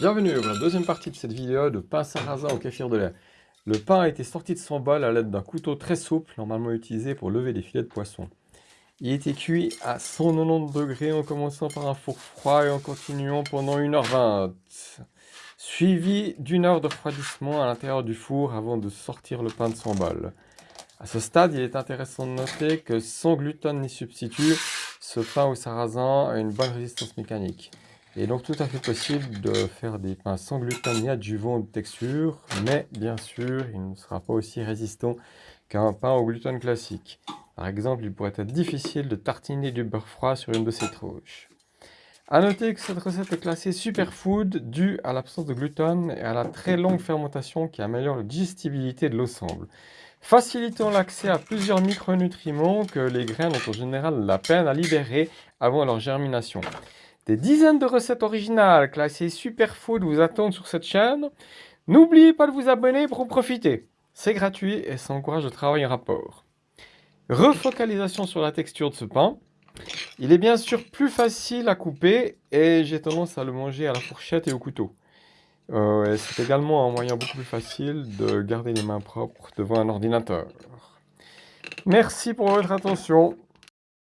Bienvenue pour la deuxième partie de cette vidéo de pain sarrasin au kéfir de lait. Le pain a été sorti de son bol à l'aide d'un couteau très souple, normalement utilisé pour lever des filets de poisson. Il été cuit à 190 degrés en commençant par un four froid et en continuant pendant 1h20, suivi d'une heure de refroidissement à l'intérieur du four avant de sortir le pain de son bol. À ce stade, il est intéressant de noter que sans gluten ni substitut, ce pain au sarrasin a une bonne résistance mécanique. Est donc tout à fait possible de faire des pains sans gluten ni adjuvant de texture, mais bien sûr, il ne sera pas aussi résistant qu'un pain au gluten classique. Par exemple, il pourrait être difficile de tartiner du beurre froid sur une de ces tranches. A noter que cette recette est classée superfood due à l'absence de gluten et à la très longue fermentation qui améliore la digestibilité de l'ensemble facilitant l'accès à plusieurs micronutriments que les graines ont en général la peine à libérer avant leur germination. Des dizaines de recettes originales classées superfood vous attendent sur cette chaîne. N'oubliez pas de vous abonner pour en profiter. C'est gratuit et ça encourage le travail en rapport. Refocalisation sur la texture de ce pain. Il est bien sûr plus facile à couper et j'ai tendance à le manger à la fourchette et au couteau. Euh, c'est également un moyen beaucoup plus facile de garder les mains propres devant un ordinateur. Merci pour votre attention.